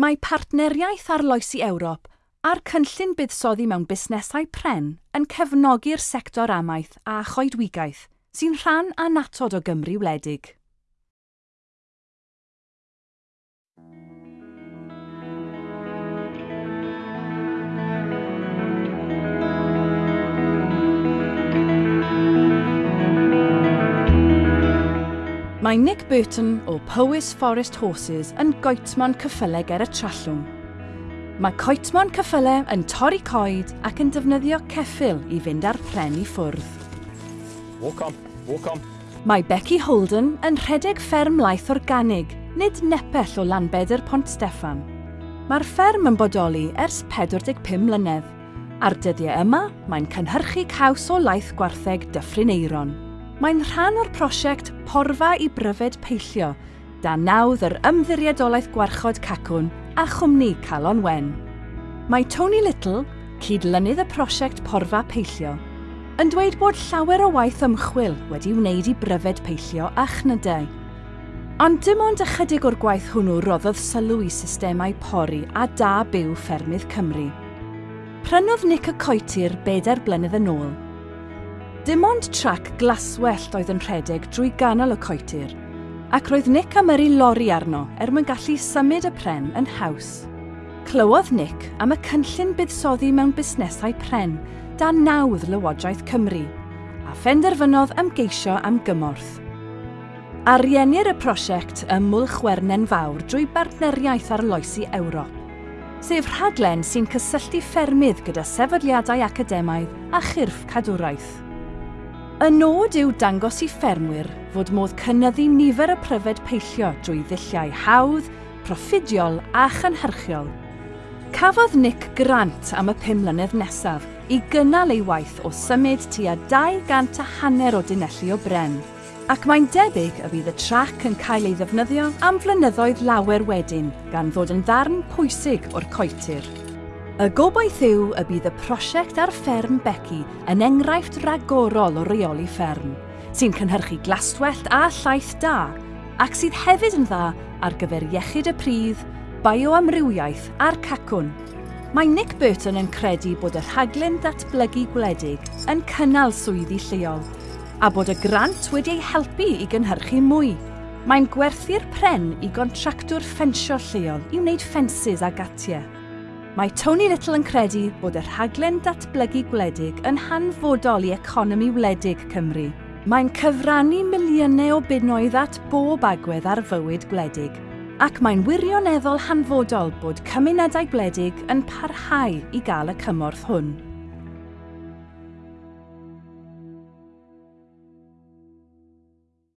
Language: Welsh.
Mae partneriaeth arloesi Ewrop a'r cynllun buddsoddi mewn busnesau pren yn cefnogi'r sector amaeth a choedwigaeth sy'n rhan anatod o Gymru wledig. Mae Nick Burton o Powys Forest Horses yn goetmon cyffyle ger y Trallwm. Mae coetmon cyffyle yn torri coed ac yn defnyddio ceffil i fynd ar pren i ffwrdd. Walk on, walk on. Mae Becky Holden yn rhedeg fferm laeth organig, nid nepell o Lanbedr Pont Steffan. Mae'r fferm yn bodoli ers 45 mlynedd. Ar dyddiau yma, mae'n cynhyrchu caws o laeth gwartheg Dyffryn Eiron. Mae'n rhan o'r prosiect Porfa i Bryfed Peillio, da nawdd yr ymddiriedolaeth gwarchod cacwn a chwmni Calon Wen. Mae Tony Little, cydlynydd y prosiect Porfa Peillio, yn dweud bod llawer o waith ymchwil wedi wneud i bryfed peillio a chnydau. Ond dim ond ychydig o'r gwaith hwnnw roddodd sylw i systemau pori a da byw ffermydd Cymru. Prynodd Nick y Coetir bedair blynedd yn ôl Dim ond trac glaswellt oedd yn rhedeg drwy ganol y coetir, ac roedd Nick am yrru lori arno er mwyn gallu symud y pren yn haws. Clywodd Nick am y cynllun buddsoddi mewn busnesau pren dan nawdd Lywodraeth Cymru a phenderfynodd ymgeisio am gymorth. Ariennir y prosiect ym Mwlch Wernen Fawr drwy bartneriaeth arloesi Ewrop, sef rhaglen sy'n cysylltu ffermydd gyda sefydliadau academaidd a chyrff cadwraeth. Y nod yw dangos i ffermwyr fod modd cynnyddu nifer y pryfed peillio drwy ddulliau hawdd, proffidiol a chynhyrchiol. Cafodd Nick grant am y pum mlynedd nesaf i gynnal ei waith o symud tua 200 a hanner o dunellu o bren, ac mae'n debyg y bydd y trac yn cael ei ddefnyddio am flynyddoedd lawer wedyn gan ddod yn ddarn pwysig o'r coetir. Y gobaith yw y bydd y prosiect ar fferm Becky yn enghraifft ragorol o reoli fferm, sy'n cynhyrchu glaswellt a llaeth da, ac sydd hefyd yn dda ar gyfer iechyd y pridd, bioamrywiaeth a'r cacwn. Mae Nick Burton yn credu bod y rhaglen datblygu gwledig yn cynnal swyddi lleol, a bod y grant wedi ei helpu i gynhyrchu mwy. Mae'n gwerthu'r pren i gontractwr ffensio lleol i wneud ffensys a gatiau. Mae Tony Little yn credu bod y rhaglen datblygu gwledig yn hanfodol i economi wledig Cymru. Mae'n cyfrannu miliynau o bunnoedd at bob agwedd ar fywyd gwledig, ac mae'n wirioneddol hanfodol bod cymunedau gwledig yn parhau i gael y cymorth hwn.